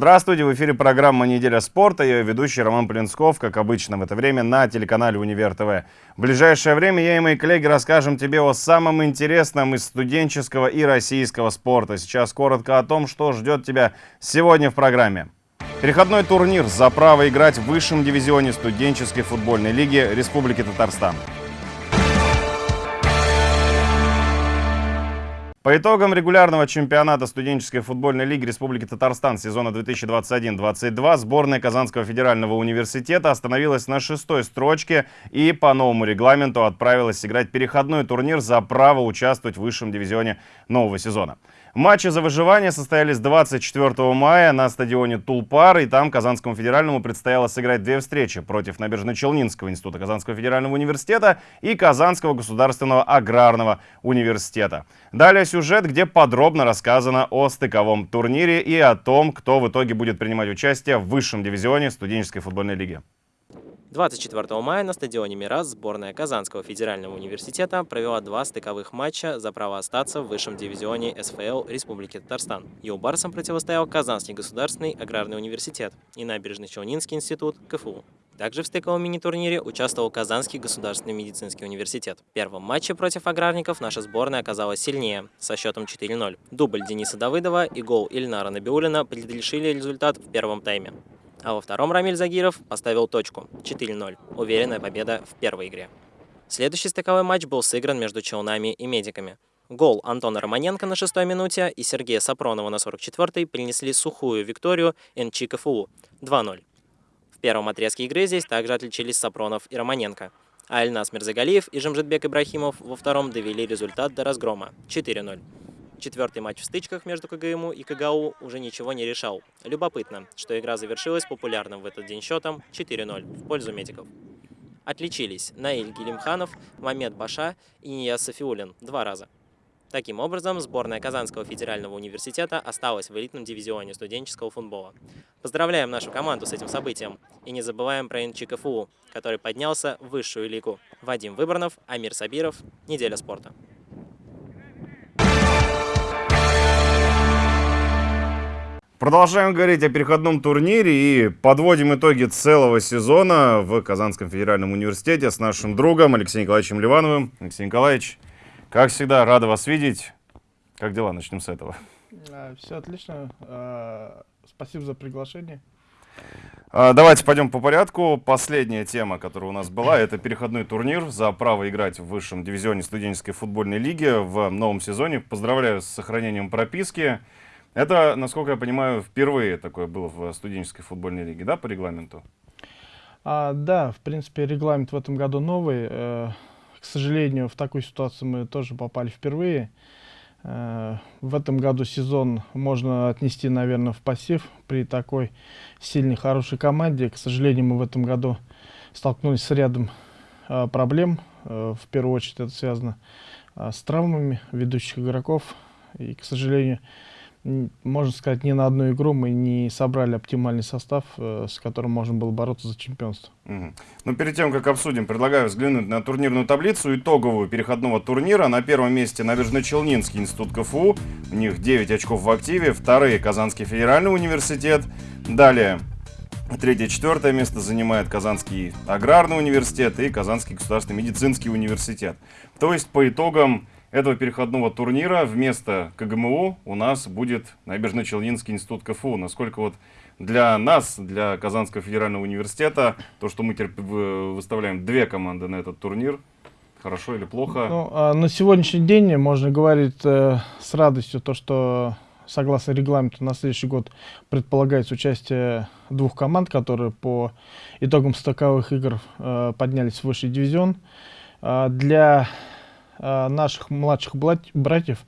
Здравствуйте, в эфире программа «Неделя спорта». Я ведущий Роман Полинсков, как обычно в это время на телеканале «Универ ТВ». В ближайшее время я и мои коллеги расскажем тебе о самом интересном из студенческого и российского спорта. Сейчас коротко о том, что ждет тебя сегодня в программе. Переходной турнир за право играть в высшем дивизионе студенческой футбольной лиги Республики Татарстан. По итогам регулярного чемпионата студенческой футбольной лиги Республики Татарстан сезона 2021-22 сборная Казанского федерального университета остановилась на шестой строчке и по новому регламенту отправилась играть переходной турнир за право участвовать в высшем дивизионе нового сезона. Матчи за выживание состоялись 24 мая на стадионе Тулпар, и там Казанскому федеральному предстояло сыграть две встречи против Набережно-Челнинского института Казанского федерального университета и Казанского государственного аграрного университета. Далее сюжет, где подробно рассказано о стыковом турнире и о том, кто в итоге будет принимать участие в высшем дивизионе студенческой футбольной лиги. 24 мая на стадионе «Мирас» сборная Казанского федерального университета провела два стыковых матча за право остаться в высшем дивизионе СФЛ Республики Татарстан. Юлбарсам противостоял Казанский государственный аграрный университет и Набережно-Челнинский институт КФУ. Также в стыковом мини-турнире участвовал Казанский государственный медицинский университет. В первом матче против аграрников наша сборная оказалась сильнее, со счетом 4-0. Дубль Дениса Давыдова и гол Ильнара Набиулина предрешили результат в первом тайме. А во втором Рамиль Загиров поставил точку 4-0. Уверенная победа в первой игре. Следующий стыковой матч был сыгран между Челнами и Медиками. Гол Антона Романенко на шестой минуте и Сергея Сапронова на 44-й принесли сухую викторию НЧ КФУ 2-0. В первом отрезке игры здесь также отличились Сапронов и Романенко. А Альнас Мирзагалиев и Жамжитбек Ибрахимов во втором довели результат до разгрома 4-0. Четвертый матч в стычках между КГМУ и КГАУ уже ничего не решал. Любопытно, что игра завершилась популярным в этот день счетом 4-0 в пользу медиков. Отличились Наиль Гелимханов, Мамед Баша и Ния Софиулин два раза. Таким образом, сборная Казанского федерального университета осталась в элитном дивизионе студенческого футбола. Поздравляем нашу команду с этим событием и не забываем про НЧКФУ, который поднялся в высшую лигу. Вадим Выборнов, Амир Сабиров, Неделя спорта. Продолжаем говорить о переходном турнире и подводим итоги целого сезона в Казанском федеральном университете с нашим другом Алексеем Николаевичем Ливановым. Алексей Николаевич, как всегда, рада вас видеть. Как дела? Начнем с этого. А, Все отлично. А, спасибо за приглашение. А, давайте пойдем по порядку. Последняя тема, которая у нас была, это переходной турнир за право играть в высшем дивизионе студенческой футбольной лиги в новом сезоне. Поздравляю с сохранением прописки. Это, насколько я понимаю, впервые такое было в студенческой футбольной лиге, да, по регламенту? А, да, в принципе, регламент в этом году новый. Э, к сожалению, в такую ситуацию мы тоже попали впервые. Э, в этом году сезон можно отнести, наверное, в пассив при такой сильной, хорошей команде. К сожалению, мы в этом году столкнулись с рядом э, проблем. Э, в первую очередь это связано э, с травмами ведущих игроков. И, к сожалению, можно сказать, ни на одну игру мы не собрали оптимальный состав, э, с которым можно было бороться за чемпионство. Угу. Но перед тем, как обсудим, предлагаю взглянуть на турнирную таблицу итоговую переходного турнира. На первом месте Набережно-Челнинский институт КФУ. У них 9 очков в активе. Вторые Казанский федеральный университет. Далее Третье, четвертое место занимает Казанский аграрный университет и Казанский государственный медицинский университет. То есть по итогам этого переходного турнира вместо КГМУ у нас будет Набережно-Челнинский институт КФУ. Насколько вот для нас, для Казанского федерального университета, то, что мы теперь выставляем две команды на этот турнир, хорошо или плохо? Ну, а на сегодняшний день можно говорить э, с радостью то, что согласно регламенту на следующий год предполагается участие двух команд, которые по итогам стыковых игр э, поднялись в высший дивизион. Э, для наших младших братьев,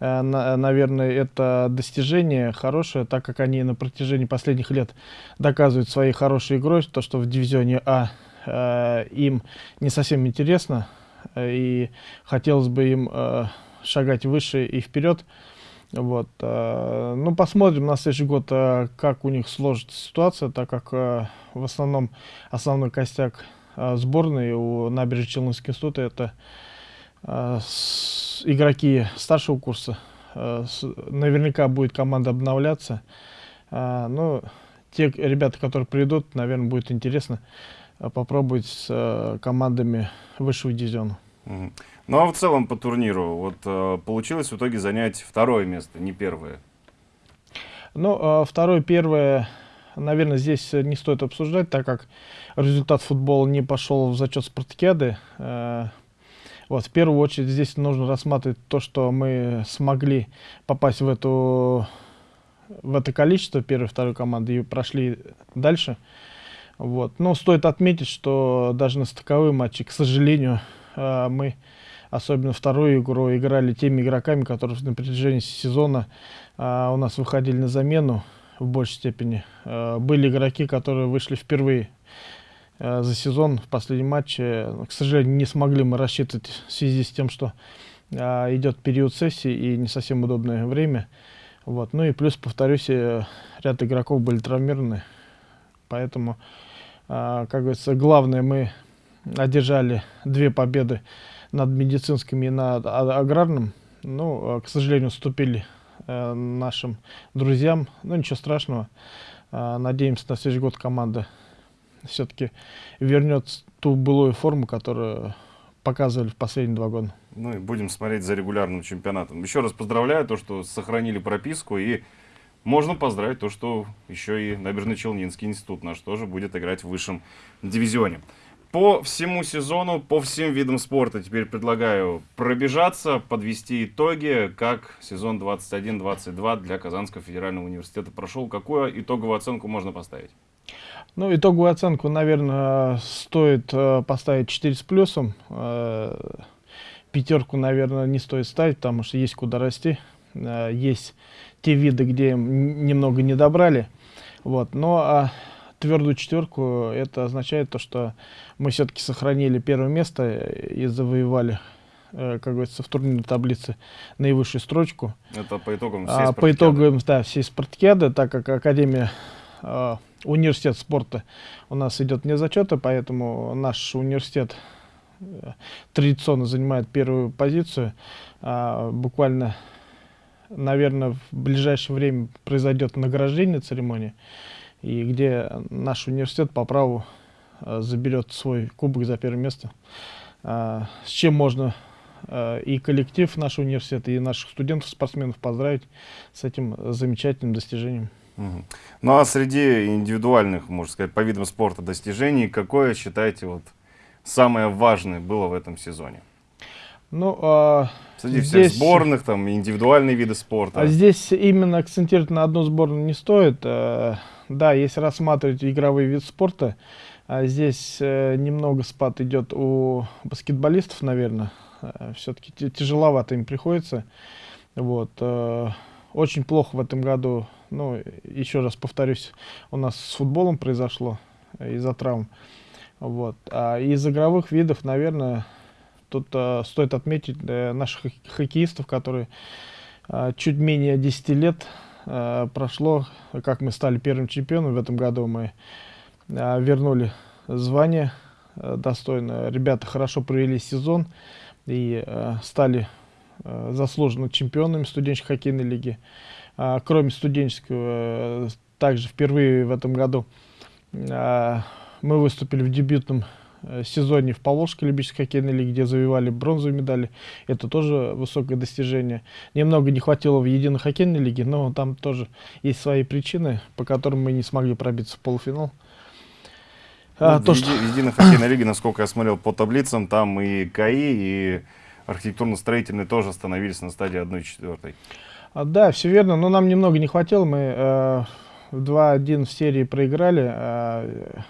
э, наверное, это достижение хорошее, так как они на протяжении последних лет доказывают своей хорошей игрой, то, что в дивизионе А э, им не совсем интересно, и хотелось бы им шагать выше и вперед. Вот. Ну, посмотрим на следующий год, как у них сложится ситуация, так как в основном основной костяк сборной у Набережно-Челнинского института это Э, игроки старшего курса. Э, наверняка будет команда обновляться. А, ну, те ребята, которые придут, наверное, будет интересно а, попробовать с а, командами высшего дивизиона. Ну а в целом по турниру, вот получилось в итоге занять второе место, не первое. Ну, а, второе, первое, наверное, здесь не стоит обсуждать, так как результат футбола не пошел в зачет спартакиады. Вот, в первую очередь здесь нужно рассматривать то, что мы смогли попасть в, эту, в это количество первой и второй команды и прошли дальше. Вот. Но стоит отметить, что даже на стыковые матчи, к сожалению, э, мы, особенно вторую игру, играли теми игроками, которые на протяжении сезона э, у нас выходили на замену в большей степени. Э, Были игроки, которые вышли впервые за сезон в последнем матче. Но, К сожалению, не смогли мы рассчитывать в связи с тем, что э, идет период сессии и не совсем удобное время. Вот. Ну и плюс, повторюсь, э, ряд игроков были травмированы. Поэтому, как говорится, главное, мы одержали две победы над медицинским и над а- аграрным. Ну, к сожалению, уступили э, нашим друзьям. Ну, ничего страшного. Надеемся, на следующий год команда все-таки вернет ту былую форму, которую показывали в последние два года. Ну и будем смотреть за регулярным чемпионатом. Еще раз поздравляю то, что сохранили прописку и можно поздравить то, что еще и Набережно-Челнинский институт наш тоже будет играть в высшем дивизионе. По всему сезону, по всем видам спорта теперь предлагаю пробежаться, подвести итоги, как сезон 21-22 для Казанского федерального университета прошел. Какую итоговую оценку можно поставить? Ну, итоговую оценку, наверное, стоит э, поставить 4 с плюсом. Э, пятерку, наверное, не стоит ставить, потому что есть куда расти. Э, есть те виды, где немного не добрали. Вот. Но а твердую четверку это означает то, что мы все-таки сохранили первое место и завоевали, как говорится, в турнирной таблице наивысшую строчку. Это по итогам всей А, по итогам да, всей спартакиады, так как Академия, университет спорта у нас идет не зачета, поэтому наш университет э, традиционно занимает первую позицию. А, буквально, наверное, в ближайшее время произойдет награждение церемонии, и где наш университет по праву а, заберет свой кубок за первое место. А, с чем можно э, и коллектив нашего университета, и наших студентов, спортсменов поздравить с этим замечательным достижением. Ну а среди индивидуальных, можно сказать, по видам спорта достижений, какое считаете вот самое важное было в этом сезоне? Ну, а, Среди Здесь- всех сборных, там, индивидуальные виды спорта. а здесь именно акцентировать на одну сборную не стоит. Э, Да, если рассматривать игровой вид спорта, а здесь э, немного спад идет у баскетболистов, наверное. Все-таки тяжеловато им приходится. Вот. э, Очень плохо в этом году, ну, еще раз повторюсь, у нас с футболом произошло из-за травм. Вот. А из игровых видов, наверное, тут э, стоит отметить э, наших хок- хоккеистов, которые э, чуть менее 10 лет э, прошло, как мы стали первым чемпионом. В этом году мы э, вернули звание э, достойно. Ребята хорошо провели сезон и э, стали заслуженно чемпионами студенческой хоккейной лиги. А, Кроме студенческого, э, также впервые в этом году э, мы выступили в дебютном э, сезоне в Поволжской любительской хоккейной лиге, где завоевали бронзовые медали. Это тоже высокое достижение. Немного не хватило в единой хоккейной лиге, но там тоже есть свои причины, по которым мы не смогли пробиться в полуфинал. А, Ну, то, в что- еди- Единой хоккейной лиге, насколько я смотрел по таблицам, там и КАИ, и архитектурно-строительные тоже остановились на стадии 1-4. А, да, все верно, но нам немного не хватило. Мы э, в 2-1 в серии проиграли э,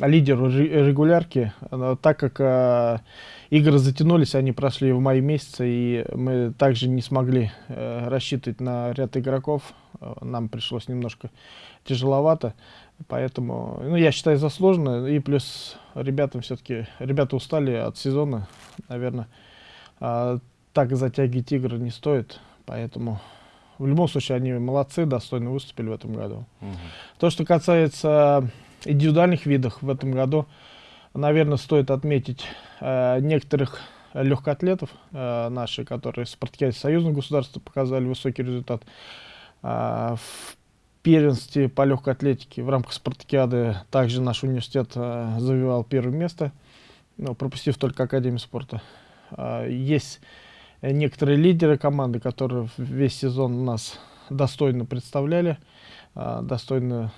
лидеру ре- регулярки, так как э, игры затянулись, они прошли в мае месяце, и мы также не смогли э, рассчитывать на ряд игроков. Нам пришлось немножко тяжеловато, поэтому, ну, я считаю, заслуженно. И плюс ребятам все-таки, ребята устали от сезона, наверное. А, так затягивать игры не стоит, поэтому в любом случае они молодцы, достойно выступили в этом году. То, что касается индивидуальных видов в этом году, наверное, стоит отметить э, некоторых легкоатлетов э, наши, которые в спартакиаде союзного государства показали высокий результат. А, в первенстве по легкой атлетике в рамках спартакиады также наш университет э, завоевал первое место, но пропустив только Академию спорта. Э, есть некоторые лидеры команды, которые весь сезон нас достойно представляли, э, достойно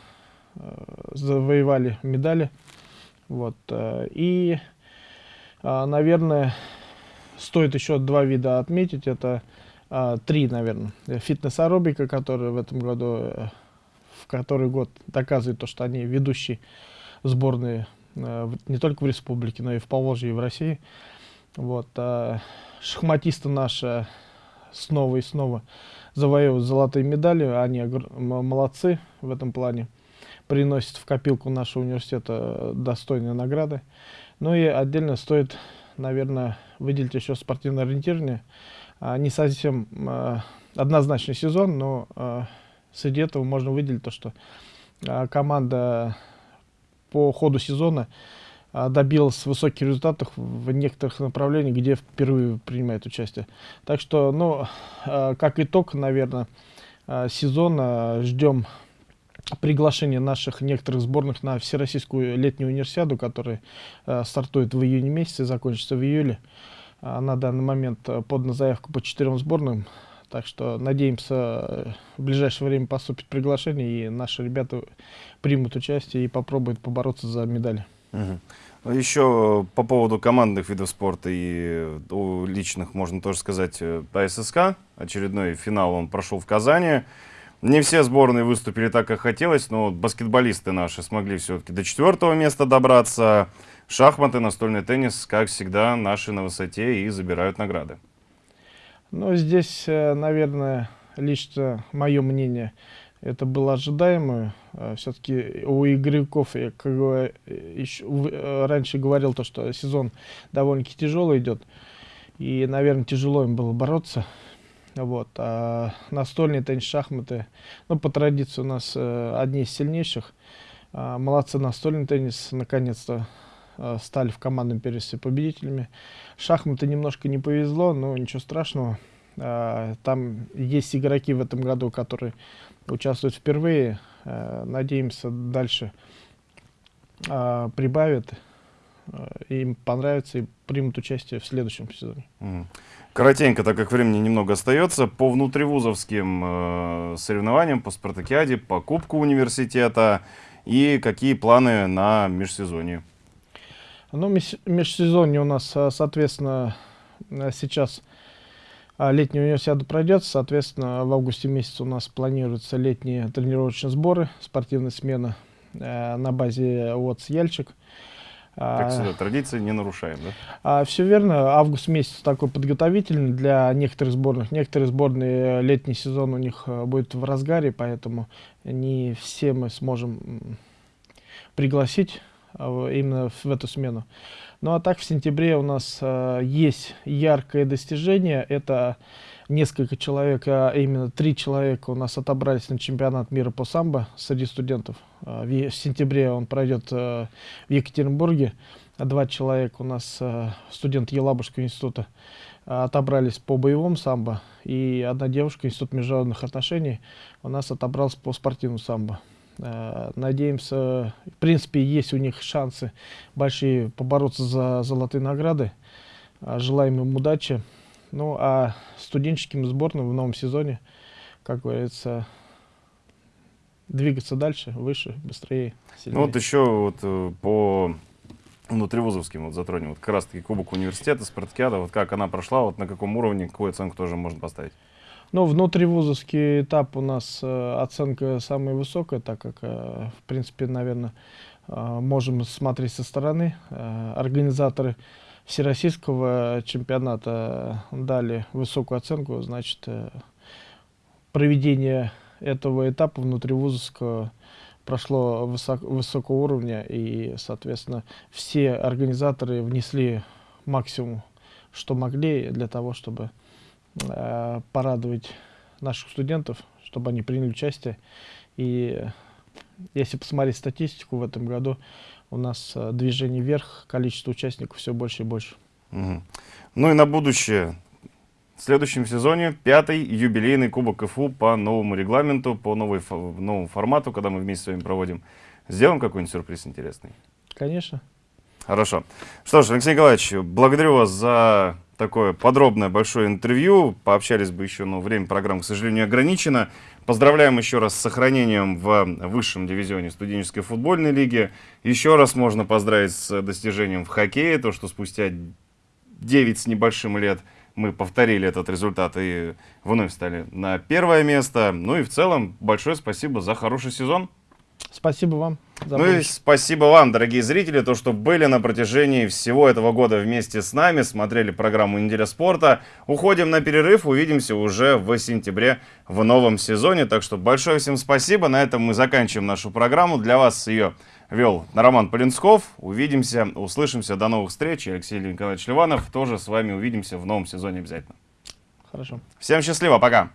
э, завоевали медали. Вот, э, и, э, наверное, стоит еще два вида отметить. Это три, наверное. Фитнес-аэробика, которая в этом году, который год доказывает то, что они ведущие сборные э, не только в республике, но и в Поволжье и в России. Вот, э, шахматисты наши снова и снова завоевывают золотые медали. Они молодцы в этом плане. Приносят в копилку нашего университета достойные награды. Ну и отдельно стоит наверное, выделить еще спортивное ориентирование. А, не совсем а, однозначный сезон, но а, среди этого можно выделить то, что а, команда по ходу сезона а, добилась высоких результатов в некоторых направлениях, где впервые принимает участие. Так что, ну, а, как итог, наверное, сезона ждем приглашение наших некоторых сборных на Всероссийскую летнюю универсиаду, которая э, стартует в июне месяце, закончится в июле. А на данный момент подана заявка по четырем сборным, так что надеемся, э, в ближайшее время поступит приглашение, и наши ребята примут участие и попробуют побороться за медали. Угу. Еще по поводу командных видов спорта и у личных, можно тоже сказать, АССК. Очередной финал он прошел в Казани. Не все сборные выступили так, как хотелось, но баскетболисты наши смогли все-таки до четвертого места добраться. Шахматы, настольный теннис, как всегда, наши на высоте и забирают награды. Ну, здесь, э, наверное, лично мое мнение, это было ожидаемо. Э, Все-таки у игроков, я как еще, э, раньше говорил, то, что сезон довольно-таки тяжелый идет. И, наверное, тяжело им было бороться. Вот. А настольные теннис, шахматы, ну, по традиции у нас одни из сильнейших. А, молодцы, настольный теннис, наконец-то стали в командном первенстве победителями. Шахматы немножко не повезло, но ничего страшного. А, там есть игроки в этом году, которые участвуют впервые. А, надеемся, дальше прибавят. Им понравится и примут участие в следующем сезоне. Коротенько, так как времени немного остается, по внутривузовским э, соревнованиям, по спартакиаде, по кубку университета и какие планы на межсезонье? Ну, межсезонье у нас, э, соответственно, э, сейчас э, летняя универсиада пройдет, соответственно, в августе месяце у нас планируются летние тренировочные сборы, спортивная смена э, на базе ОЦ «Яльчик». Как а, всегда, традиции не нарушаем, да? А, все верно. Август месяц такой подготовительный для некоторых сборных. Некоторые сборные летний сезон у них э, будет в разгаре, поэтому не все мы сможем пригласить а, именно в эту смену. Ну а так в сентябре у нас э, есть яркое достижение. Это несколько человек, а именно три человека у нас отобрались на чемпионат мира по самбо среди студентов. А, в сентябре он пройдет э, в Екатеринбурге. Два человека у нас, э, студенты Елабужского института, отобрались по боевому самбо. И одна девушка, Институт международных отношений, у нас отобралась по спортивному самбо. Э, надеемся, в принципе, есть у них шансы большие побороться за золотые награды. Желаем им удачи. Ну, а студенческим сборным в новом сезоне, как говорится, двигаться дальше, выше, быстрее, сильнее. Ну, вот еще вот э, по внутривузовским вот затронем. Вот как раз-таки Кубок университета, Спартакиада, вот как она прошла, вот на каком уровне, какую оценку тоже можно поставить? Ну, внутривузовский этап у нас э, оценка самая высокая, так как, э, в принципе, наверное, э, можем смотреть со стороны. Организаторы всероссийского чемпионата дали высокую оценку, значит, проведение этого этапа внутривузовского прошло высок, высокого уровня, и, соответственно, все организаторы внесли максимум, что могли для того, чтобы э, порадовать наших студентов, чтобы они приняли участие. И если посмотреть статистику в этом году, у нас э, движение вверх, количество участников все больше и больше. Угу. Ну и на будущее в следующем сезоне пятый юбилейный Кубок КФУ по новому регламенту, по новой, новому формату, когда мы вместе с вами проводим. Сделаем какой-нибудь сюрприз интересный? Конечно. Хорошо. Что ж, Алексей Николаевич, благодарю вас за такое подробное большое интервью. Пообщались бы еще, но время программы, к сожалению, ограничено. Поздравляем еще раз с сохранением в высшем дивизионе студенческой футбольной лиги. Еще раз можно поздравить с достижением в хоккее, то, что спустя 9 с небольшим лет мы повторили этот результат и вновь стали на первое место. Ну и в целом большое спасибо за хороший сезон. Спасибо вам за Ну и спасибо вам, дорогие зрители, то, что были на протяжении всего этого года вместе с нами, смотрели программу «Неделя спорта». Уходим на перерыв, увидимся уже в сентябре в новом сезоне. Так что большое всем спасибо. На этом мы заканчиваем нашу программу. Для вас ее вел Роман Полинсков. Увидимся, услышимся. До новых встреч. Алексей Николаевич Ливанов тоже с вами увидимся в новом сезоне обязательно. Хорошо. Всем счастливо, пока!